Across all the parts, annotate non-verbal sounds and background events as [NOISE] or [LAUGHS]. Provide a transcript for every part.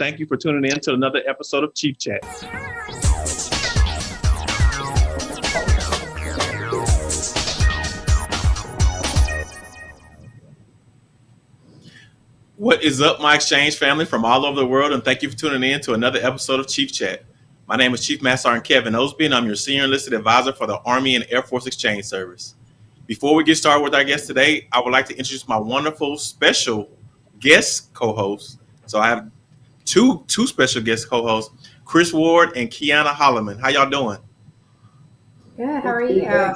Thank you for tuning in to another episode of Chief Chat. What is up, my exchange family from all over the world, and thank you for tuning in to another episode of Chief Chat. My name is Chief Master Sergeant Kevin Osby, and I'm your senior enlisted advisor for the Army and Air Force Exchange Service. Before we get started with our guest today, I would like to introduce my wonderful special guest co-host. So I have two two special guest co-hosts, Chris Ward and Kiana Holloman. How y'all doing? Good. How are you?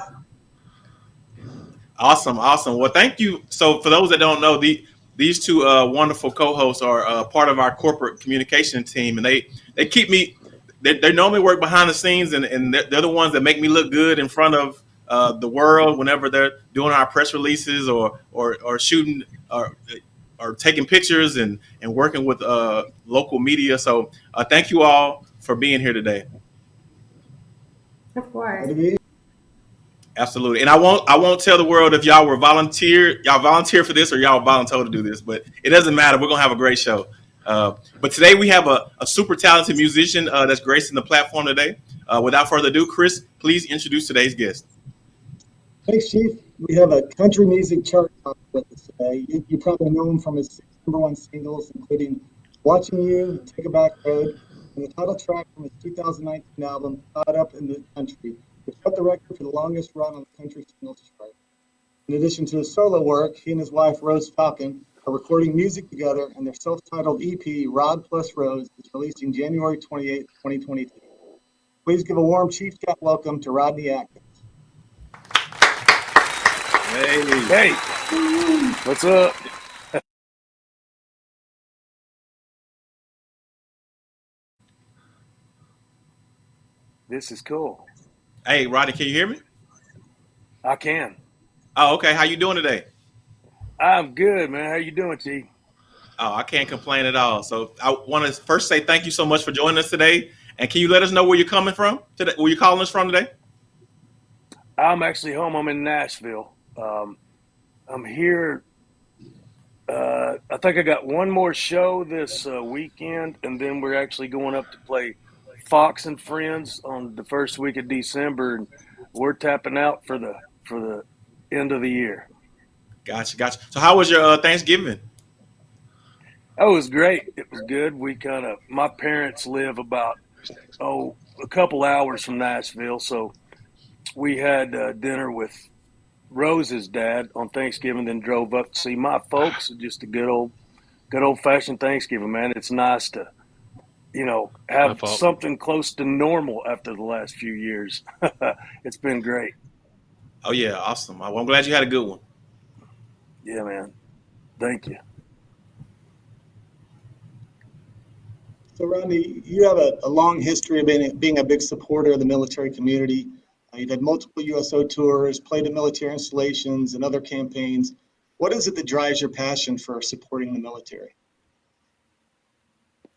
Awesome, awesome. Well, thank you. So for those that don't know, the these two uh, wonderful co-hosts are uh, part of our corporate communication team, and they they keep me. They, they normally work behind the scenes, and, and they're, they're the ones that make me look good in front of uh, the world whenever they're doing our press releases or or, or shooting or or taking pictures and and working with uh, local media. So uh, thank you all for being here today. Of course. Absolutely. And I won't I won't tell the world if y'all were volunteer y'all volunteer for this or y'all volunteer to do this, but it doesn't matter. We're gonna have a great show. Uh, but today we have a, a super talented musician uh, that's gracing the platform today. Uh, without further ado, Chris, please introduce today's guest. Thanks, Chief. We have a country music chart with us today. You, you probably know him from his number one singles, including "Watching You," "Take a Back Road," and the title track from his 2019 album "Caught Up in the Country." which set the record for the longest run on the country singles chart. In addition to his solo work, he and his wife Rose Falcon are recording music together, and their self-titled EP "Rod Plus Rose" is released in January 28, 2022. Please give a warm Chief Chat welcome to Rodney Atkins. Hey, hey, what's up? this is cool. Hey, Rodney, can you hear me? I can. Oh, okay. How you doing today? I'm good, man. How you doing, T? Oh, I can't complain at all. So I want to first say thank you so much for joining us today. And can you let us know where you're coming from today? Where you calling us from today? I'm actually home. I'm in Nashville. Um, I'm here. Uh, I think I got one more show this uh, weekend, and then we're actually going up to play Fox and Friends on the first week of December, and we're tapping out for the for the end of the year. Gotcha, gotcha. So, how was your uh, Thanksgiving? That was great. It was good. We kind of my parents live about oh a couple hours from Nashville, so we had uh, dinner with Rose's dad on Thanksgiving, then drove up to see my folks. Just a good old, good old fashioned Thanksgiving, man. It's nice to you know, have something close to normal after the last few years. [LAUGHS] it's been great. Oh yeah, awesome. Well, I'm glad you had a good one. Yeah, man. Thank you. So, Rodney, you have a, a long history of being, being a big supporter of the military community. Uh, you've had multiple USO tours, played in military installations and other campaigns. What is it that drives your passion for supporting the military?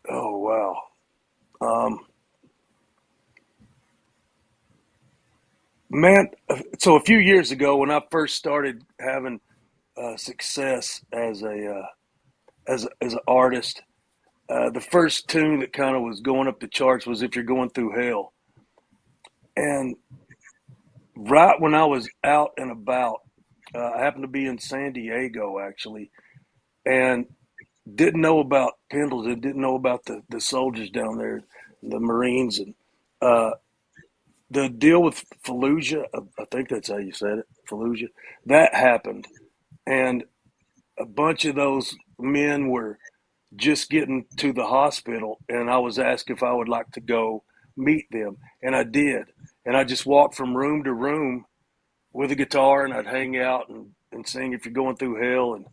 Oh, wow. Um, man, so a few years ago, when I first started having uh, success as a uh, as as an artist, uh, the first tune that kind of was going up the charts was "If You're Going Through Hell," and right when I was out and about, uh, I happened to be in San Diego actually, and didn't know about Pendleton, didn't know about the, the soldiers down there, the Marines, and uh, the deal with Fallujah. I think that's how you said it, Fallujah. That happened, and a bunch of those men were just getting to the hospital, and I was asked if I would like to go meet them, and I did. And I just walked from room to room with a guitar, and I'd hang out and, and sing "If You're Going Through Hell," and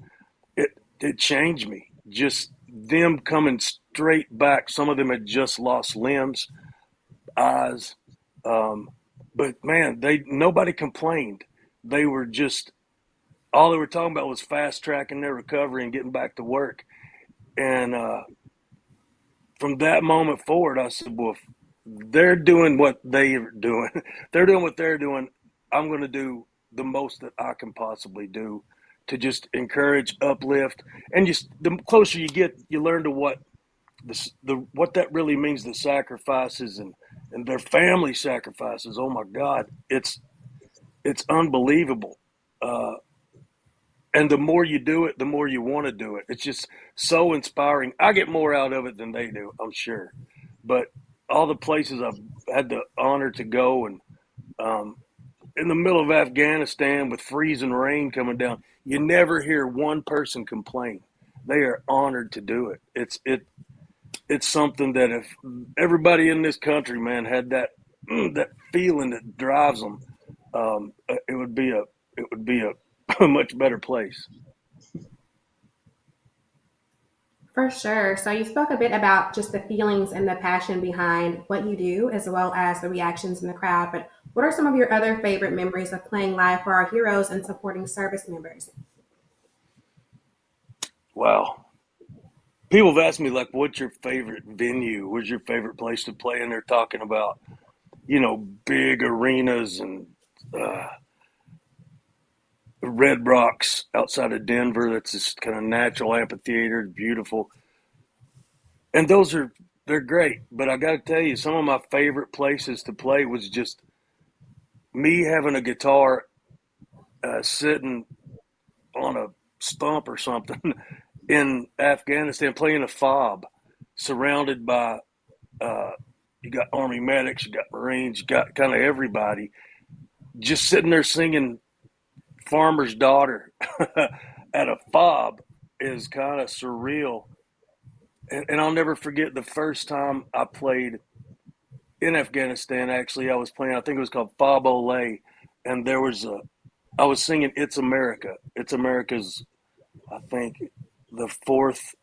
it it changed me just them coming straight back. Some of them had just lost limbs, eyes, um, but man, they nobody complained. They were just all they were talking about was fast tracking their recovery and getting back to work. And uh, from that moment forward, I said, "Well, they're doing what they're doing. [LAUGHS] they're doing what they're doing. I'm going to do the most that I can possibly do to just encourage, uplift, and just the closer you get, you learn to what the, the what that really means the sacrifices and and their family sacrifices. Oh my god. It's it's unbelievable. Uh, and the more you do it the more you want to do it. It's just so inspiring. I get more out of it than they do i'm sure. But all the places i've had the honor to go and um, in the middle of afghanistan with freezing rain coming down you never hear one person complain they are honored to do it it's it it's something that if everybody in this country, man, had that that feeling that drives them, um, it would be a it would be a, a [LAUGHS] much better place. For sure. So you spoke a bit about just the feelings and the passion behind what you do, as well as the reactions in the crowd. But what are some of your other favorite memories of playing live for our heroes and supporting service members? Wow. People have asked me like, "What's your favorite venue? What's your favorite place to play?" And they're talking about, you know, big arenas and uh, Red Rocks outside of Denver. That's this kind of natural amphitheater, beautiful, and those are they're great. But I got to tell you, some of my favorite places to play was just me having a guitar uh, sitting on a stump or something [LAUGHS] in Afghanistan playing a fob, surrounded by uh, you got army medics, you got marines, you got kind of everybody, just sitting there singing "Farmer's Daughter" [LAUGHS] at a fob is kind of surreal. And, and I'll never forget the first time I played in Afghanistan. Actually, I was playing. I think it was called Fob Ole, and there was a. I was singing "It's America." It's America's. I think the fourth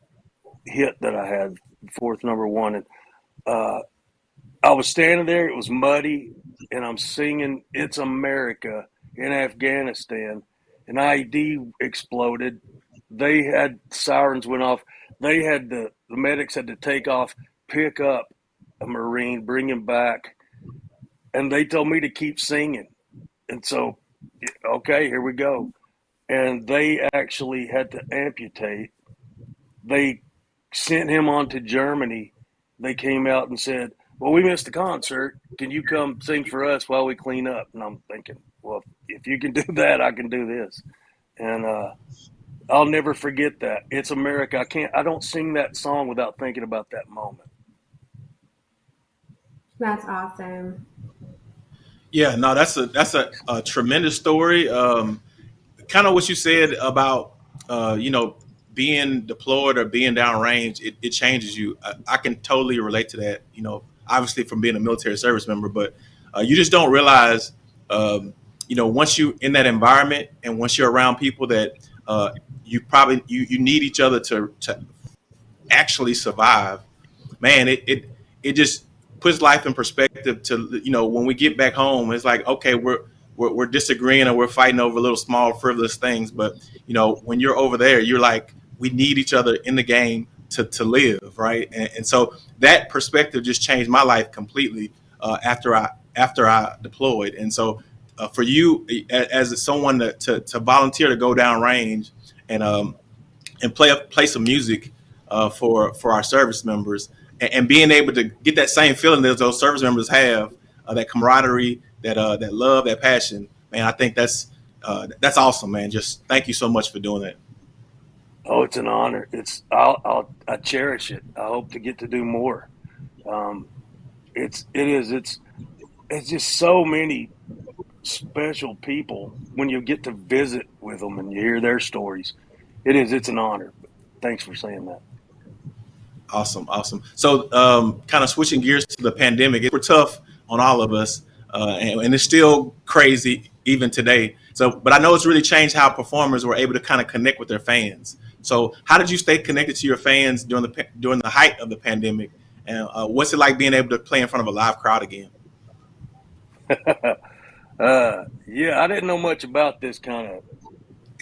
hit that I had, fourth number one, and uh, I was standing there. It was muddy, and I'm singing "It's America" in Afghanistan. An IED exploded. They had sirens went off. They had the the medics had to take off, pick up a marine, bring him back, and they told me to keep singing. And so, okay, here we go. And they actually had to amputate they sent him on to Germany. They came out and said, "Well, we missed the concert. Can you come sing for us while we clean up?" And I'm thinking, "Well, if you can do [LAUGHS] that, I can do this." And uh, I'll never forget that. It's America. I can't. I don't sing that song without thinking about that moment. That's awesome. Yeah, no, that's a that's a, a tremendous story. Um, kind of what you said about uh, you know being deployed or being downrange, it, it changes you. I, I, can totally relate to that. You know, obviously from being a military service member, but uh, you just don't realize, um, you know, once you're in that environment and once you're around people that uh, you probably you, you need each other to to actually survive. Man, it it it just puts life in perspective. To you know, when we get back home, it's like okay, we're we're, we're disagreeing or we're fighting over little small frivolous things, but you know, when you're over there, you're like we need each other in the game to, to live, right? And, and so that perspective just changed my life completely uh, after I after I deployed. And so uh, for you as someone to, to, to, volunteer to go down range and um, and play play some music uh, for for our service members and, and, being able to get that same feeling that those service members have, uh, that camaraderie, that uh, that love, that passion, man, I think that's uh, that's awesome, man. Just thank you so much for doing that. Oh, it's an honor. It's I'll, I'll I cherish it. I hope to get to do more. Um, it's it is it's it's just so many special people when you get to visit with them and you hear their stories. It is it's an honor. Thanks for saying that. Awesome, awesome. So, um, kind of switching gears to the pandemic, it was tough on all of us, uh, and, and it's still crazy even today. So, but I know it's really changed how performers were able to kind of connect with their fans. So, how did you stay connected to your fans during the during the height of the pandemic? And uh, what's it like being able to play in front of a live crowd again? [LAUGHS] uh, yeah, I didn't know much about this kind of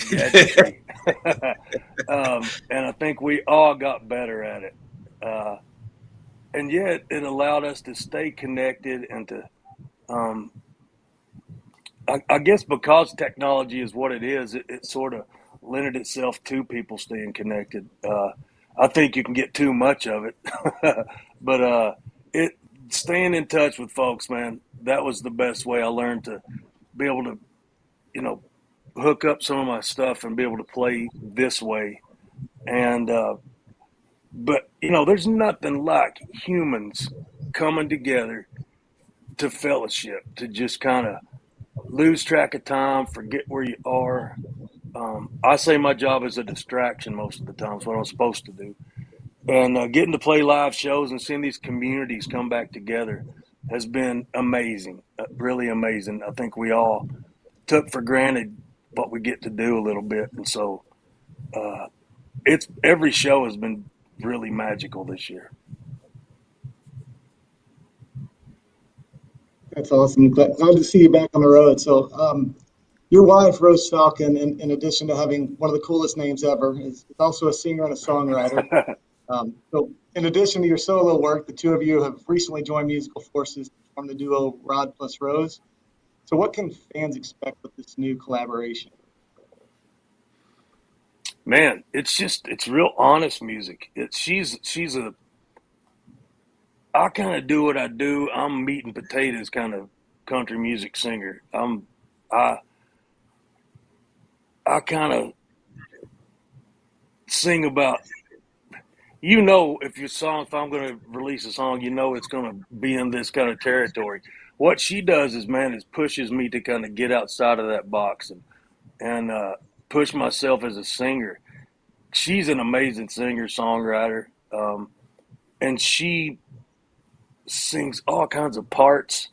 [LAUGHS] [LAUGHS] um, and I think we all got better at it. Uh, and yet, it allowed us to stay connected and to, um, I, I, guess, because technology is what it is, it, it sort of lended itself to people staying connected. Uh, I think you can get too much of it. [LAUGHS] but uh, it staying in touch with folks, man, that was the best way I learned to be able to, you know, hook up some of my stuff and be able to play this way. And uh, but you know, there's nothing like humans coming together to fellowship, to just kind of lose track of time, forget where you are. Um, I say my job is a distraction most of the time. It's what I'm supposed to do. And uh, getting to play live shows and seeing these communities come back together has been amazing, uh, really amazing. I think we all took for granted what we get to do a little bit, and so uh, it's every show has been really magical this year. That's awesome. Glad, glad to see you back on the road. So, um, your wife, Rose Falcon, in, in addition to having one of the coolest names ever, is, is also a singer and a songwriter. [LAUGHS] um, so, in addition to your solo work, the two of you have recently joined musical forces to form the duo Rod plus Rose. So, what can fans expect with this new collaboration? Man, it's just it's real honest music. It's she's she's a I kind of do what I do. I'm meat and potatoes kind of country music singer. I'm I I kind of sing about you know if your song if I'm going to release a song, you know it's going to be in this kind of territory. What she does is man is pushes me to kind of get outside of that box and and uh, push myself as a singer. She's an amazing singer songwriter, um, and she sings all kinds of parts.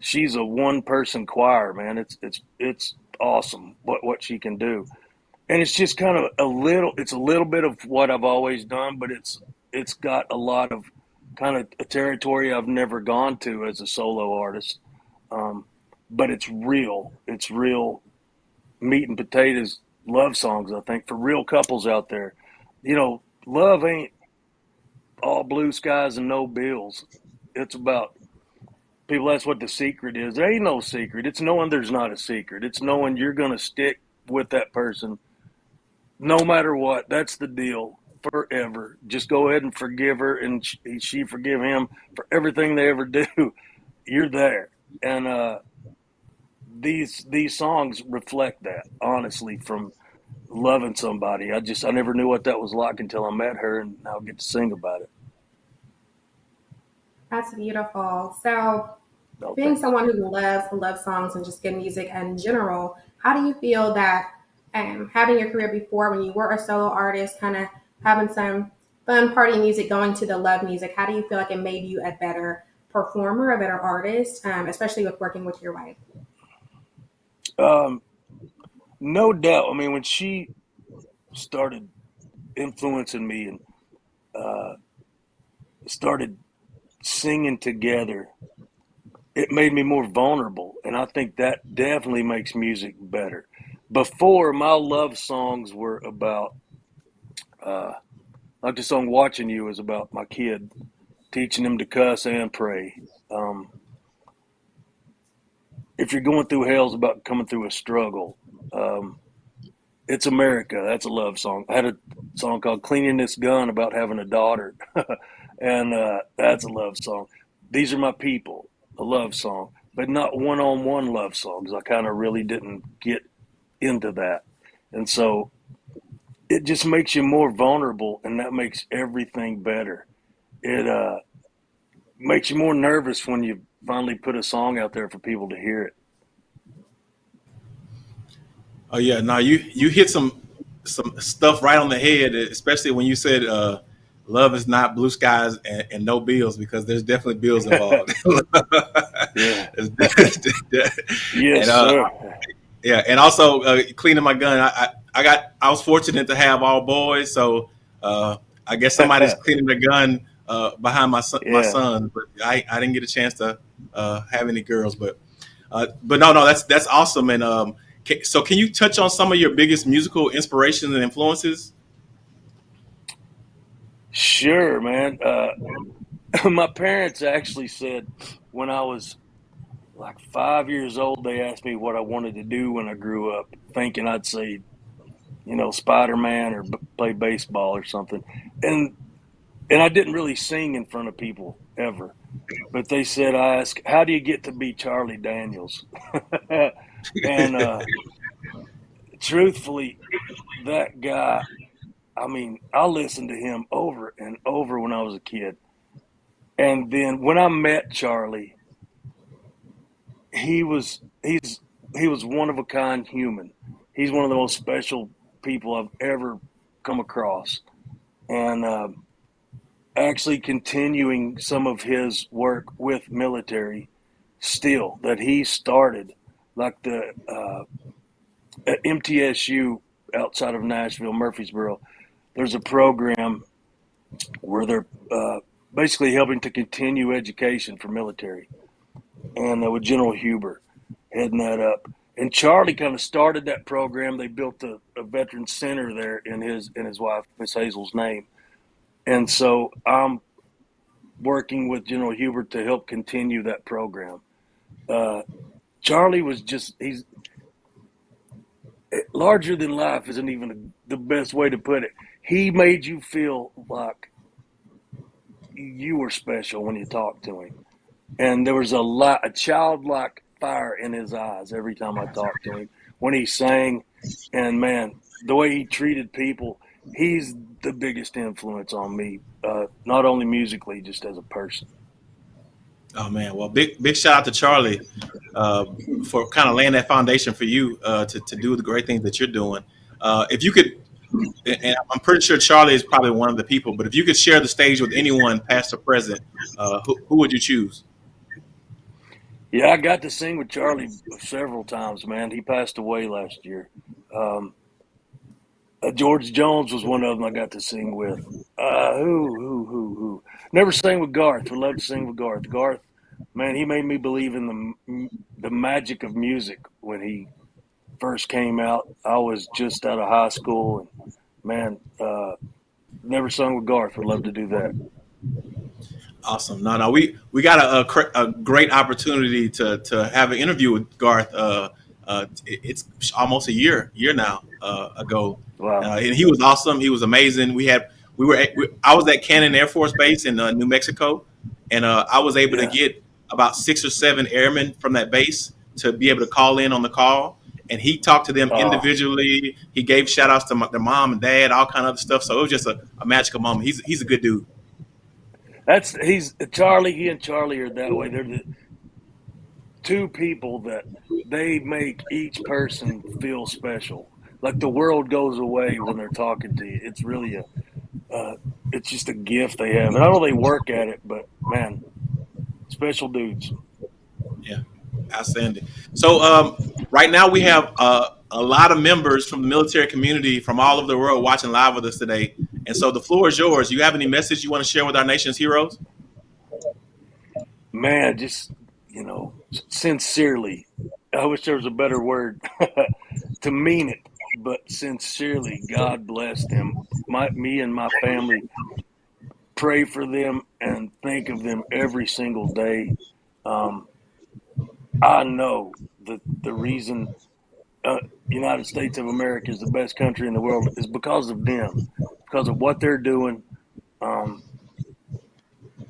She's a one person choir, man. It's it's it's awesome what what she can do. And it's just kind of a little it's a little bit of what I've always done, but it's it's got a lot of kind of a territory I've never gone to as a solo artist. Um, but it's real. It's real meat and potatoes love songs, I think, for real couples out there. You know, love ain't all blue skies and no bills it's about people. That's what the secret is. There ain't no secret. It's knowing there's not a secret. It's knowing you're going to stick with that person no matter what. That's the deal forever. Just go ahead and forgive her, and she, she forgive him for everything they ever [LAUGHS] do. You're there, and uh, these these songs reflect that honestly from loving somebody. I just I never knew what that was like until I met her, and now I get to sing about it. That's beautiful. So, being someone who loves love songs and just good music in general, how do you feel that um, having your career before when you were a solo artist, kind of having some fun party music going to the love music, how do you feel like it made you a better performer, a better artist, um, especially with working with your wife? Um, no doubt. I mean, when she started influencing me and uh, started singing together, it made me more vulnerable. And I think that definitely makes music better. Before, my love songs were about, uh, like the song Watching You is about my kid, teaching him to cuss and pray. Um, if you're going through hell, it's about coming through a struggle. Um, it's America. That's a love song. I had a song called Cleaning This Gun about having a daughter. [LAUGHS] and uh, that's a love song. These are my people, a love song, but not one-on-one love songs. I kind of really didn't get into that, and so it just makes you more vulnerable, and that makes everything better. It uh, makes you more nervous when you finally put a song out there for people to hear it. Oh yeah, now you you hit some some stuff right on the head, especially when you said uh, love is not blue skies and, and no bills because there's definitely bills involved. [LAUGHS] yeah. [LAUGHS] yes, and, uh, sir. Yeah, and also uh, cleaning my gun. I, I, I got I was fortunate to have all boys, so uh, I guess somebody's [LAUGHS] cleaning the gun uh, behind my son, yeah. my son. But I, I didn't get a chance to uh, have any girls, but uh, but no no that's that's awesome. And um, so can you touch on some of your biggest musical inspirations and influences? Sure, man. Uh, [LAUGHS] my parents actually said when I was like five years old, they asked me what I wanted to do when I grew up, thinking I'd say you know, Spider Man or b- play baseball or something. And and I didn't really sing in front of people ever. But they said I asked, "How do you get to be Charlie Daniels?" [LAUGHS] and uh, truthfully, that guy, I mean, I listened to him over and over when I was a kid. And then when I met Charlie, he was he's he was one of a kind human. He's one of the most special people I've ever come across, and uh, actually continuing some of his work with military still that he started, like the uh, MTSU outside of Nashville, Murfreesboro. There's a program where they're uh, basically helping to continue education for military, and uh, with General Huber heading that up. And Charlie kind of started that program. They built a, a veteran center there in his in his wife Miss Hazel's name, and so I'm working with General Huber to help continue that program. Uh, Charlie was just he's larger than life isn't even the best way to put it. He made you feel like you were special when you talked to him, and there was a lot a childlike fire in his eyes every time I talked to him when he sang, and man, the way he treated people, he's the biggest influence on me, uh, not only musically, just as a person. Oh man, well, big big shout out to Charlie uh, for kind of laying that foundation for you uh, to to do the great things that you're doing. Uh, if you could, and I'm pretty sure Charlie is probably one of the people, but if you could share the stage with anyone, past or present, uh, who, who would you choose? Yeah, I got to sing with Charlie several times, man. He passed away last year. Um, uh, George Jones was one of them I got to sing with. Uh, who, who, who, who? Never sang with Garth. Would love to sing with Garth. Garth, man, he made me believe in the the magic of music when he first came out. I was just out of high school, and man, uh, never sung with Garth. Would love to do that. Awesome. No, no, we we got a, a, a great opportunity to to have an interview with Garth. Uh, uh, it- it's almost a year year now uh, ago, Wow. uh, and he was awesome. He was amazing. We had we were at, we, I was at Cannon Air Force Base in uh, New Mexico, and uh, I was able to get about six or seven airmen from that base to be able to call in on the call. And he talked to them Oh, individually. He gave shout outs to my, their mom and dad, all kind of other stuff. So it was just a, a magical moment. He's he's a good dude. That's he's Charlie. He and Charlie are that way. They're the two people that they make each person feel special. Like the world goes away when they're talking to you. It's really a, uh, it's just a gift they have. And I know they work at it, but man, special dudes. Yeah, outstanding. So um, right now we have uh, a lot of members from the military community from all over the world watching live with us today. And so the floor is yours. You have any message you want to share with our nation's heroes? Man, just you know, sincerely. I wish there was a better word [LAUGHS] to mean it, but sincerely, God bless them. My, me and my family pray for them and think of them every single day. Um, I know that the reason uh, United States of America is the best country in the world is because of them, because of what they're doing. Um,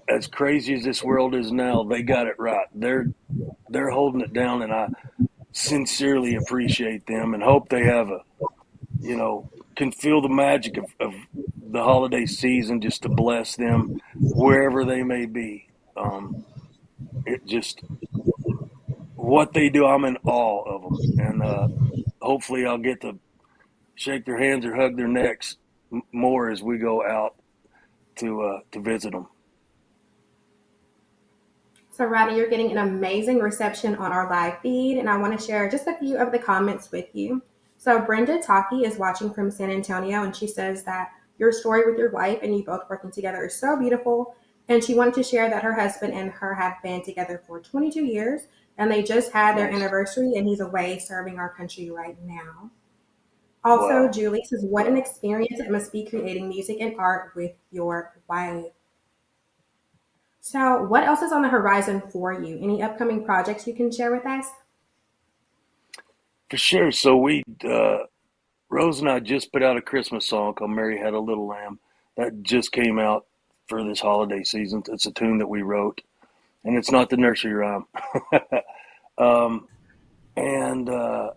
as crazy as this world is now, they got it right. They're they're holding it down, and I sincerely appreciate them and hope they have a, you know, can feel the magic of, of the holiday season just to bless them wherever they may be. Um, it just what they do, I'm in awe of them, and uh, hopefully I'll get to shake their hands or hug their necks more as we go out to uh, to visit them. So, Rodney, you're getting an amazing reception on our live feed, and I want to share just a few of the comments with you. So, Brenda Taki is watching from San Antonio, and she says that your story with your wife and you both working together is so beautiful. And she wanted to share that her husband and her have been together for 22 years, and they just had their anniversary, and he's away serving our country right now. Also, Wow. Julie says, What an experience it must be creating music and art with your wife. So, what else is on the horizon for you? Any upcoming projects you can share with us? For sure. So we uh, Rose and I just put out a Christmas song called "Mary Had a Little Lamb." That just came out for this holiday season. It's a tune that we wrote, and it's not the nursery rhyme. [LAUGHS] um, and uh,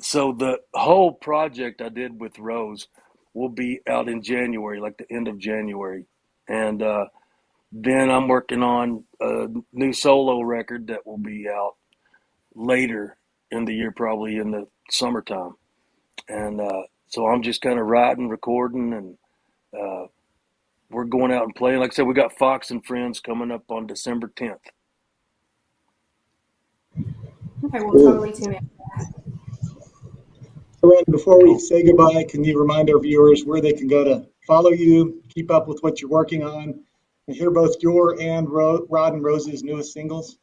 so the whole project I did with Rose will be out in January, like the end of January, and uh, then I'm working on a new solo record that will be out later in the year, probably in the summertime. And uh, so I'm just kind of writing, recording, and uh, we're going out and playing. Like I said, we got Fox and Friends coming up on December 10th. Okay, we'll totally tune in. Randy, before we say goodbye, can you remind our viewers where they can go to follow you, keep up with what you're working on, and hear both your and Ro- Rod and Rose's newest singles?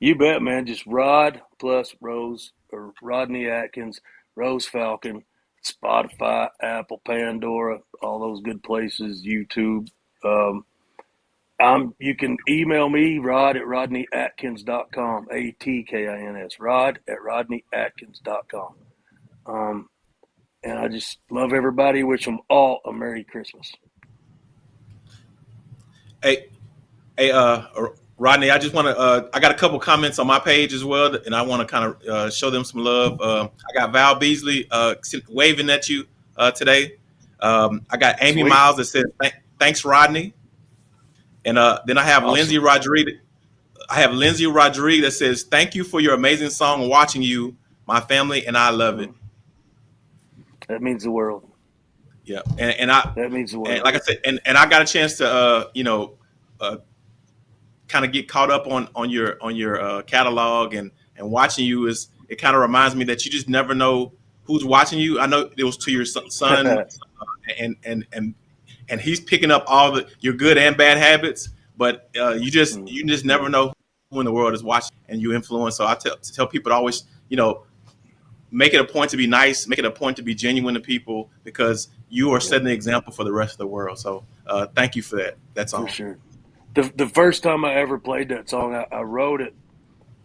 You bet, man. Just Rod plus Rose or Rodney Atkins, Rose Falcon, Spotify, Apple, Pandora, all those good places, YouTube. Um, I'm, you can email me, rod at rodneyatkins.com, A T K I N S, rod at rodneyatkins.com. Um, and I just love everybody. Wish them all a Merry Christmas. Hey, hey, uh, Rodney, I just want to. Uh, I got a couple comments on my page as well, and I want to kind of uh, show them some love. Uh, I got Val Beasley uh, waving at you uh, today. Um, I got Amy Sweet. Miles that says, "Thanks, Rodney," and uh, then I have Awesome. Lindsay Rodriguez. I have Lindsay Rodriguez that says, "Thank you for your amazing song. Watching you, my family, and I love it." That means the world. Yeah, and, and I That means the world. and like I said, and, and I got a chance to uh, you know, uh, kind of get caught up on on your on your uh, catalog and and watching you is it kind of reminds me that you just never know who's watching you. I know it was to your son, [LAUGHS] uh, and and and and he's picking up all the your good and bad habits, but uh, you just Mm. you just never know who in the world is watching and you influence. So I tell tell people to always you know make it a point to be nice, make it a point to be genuine to people because you are setting the example for the rest of the world. So uh, thank you for that. That's all. For sure. The the first time I ever played that song, I, I wrote it.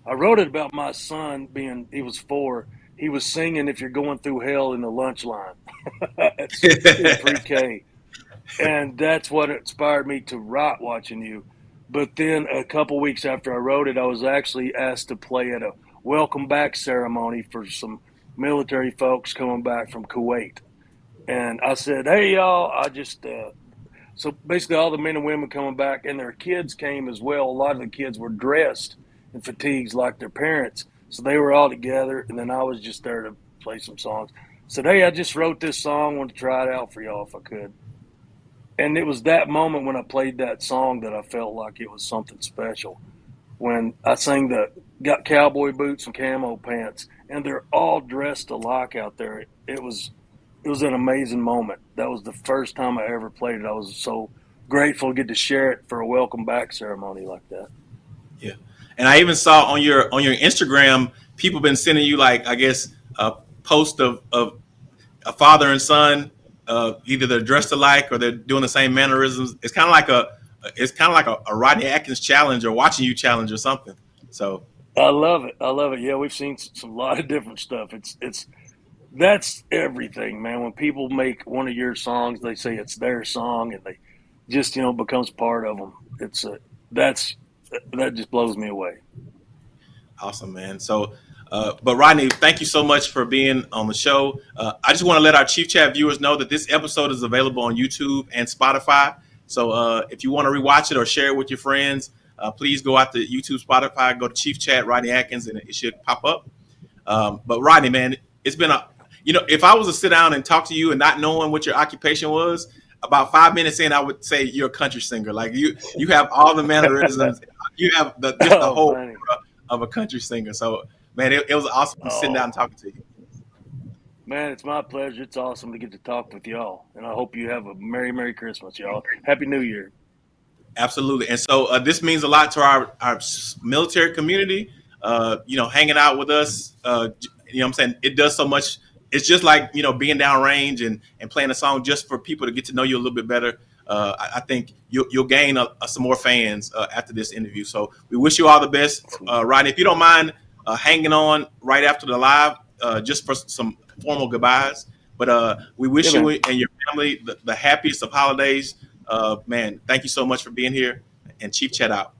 I wrote it about my son being he was four. He was singing "If You're Going Through Hell" in the lunch line [LAUGHS] in pre-K, [LAUGHS] and that's what inspired me to write "Watching You." But then a couple weeks after I wrote it, I was actually asked to play at a welcome back ceremony for some military folks coming back from Kuwait, and I said, "Hey y'all, I just." Uh, so basically, all the men and women coming back, and their kids came as well. A lot of the kids were dressed in fatigues like their parents, so they were all together. And then I was just there to play some songs. Said, "Hey, I just wrote this song. Want to try it out for y'all if I could." And it was that moment when I played that song that I felt like it was something special. When I sang the got cowboy boots and camo pants, and they're all dressed alike out there. It was it was an amazing moment. That was the first time I ever played it. I was so grateful to get to share it for a welcome back ceremony like that. Yeah, and I even saw on your on your Instagram, people been sending you like I guess a post of of a father and son, uh, either they're dressed alike or they're doing the same mannerisms. It's kind of like a it's kind of like a, a Rodney Atkins challenge or watching you challenge or something. So I love it. I love it. Yeah, we've seen some lot of different stuff. It's it's that's everything, man. When people make one of your songs, they say it's their song, and they just you know becomes part of them. It's a that's that just blows me away. Awesome, man. So, uh, but Rodney, thank you so much for being on the show. Uh, I just want to let our Chief Chat viewers know that this episode is available on YouTube and Spotify. So, uh, if you want to rewatch it or share it with your friends, uh, please go out to YouTube, Spotify, go to Chief Chat, Rodney Atkins, and it should pop up. Um, but Rodney, man, it's been a, you know, if I was to sit down and talk to you and not knowing what your occupation was, about five minutes in, I would say you're a country singer. Like you, you have all the mannerisms. [LAUGHS] you have the just the Oh, whole of a country singer. So, man, it, it was awesome sitting Oh. down and talking to you. Man, it's my pleasure. It's awesome to get to talk with y'all, and I hope you have a merry, merry Christmas, y'all. Happy New Year. Absolutely. And so uh, this means a lot to our, our military community, uh, you know, hanging out with us. Uh, you know what I'm saying? It does so much. It's just like, you know, being down range and, and playing a song just for people to get to know you a little bit better. Uh, I, I think you'll, you'll gain uh uh, some more fans uh, after this interview. So we wish you all the best. Uh, Rodney, if you don't mind uh, hanging on right after the live, uh, just for some formal goodbyes. But uh, we wish Yeah, you and your family the, the happiest of holidays. Uh, man, thank you so much for being here. And Chief Chat out.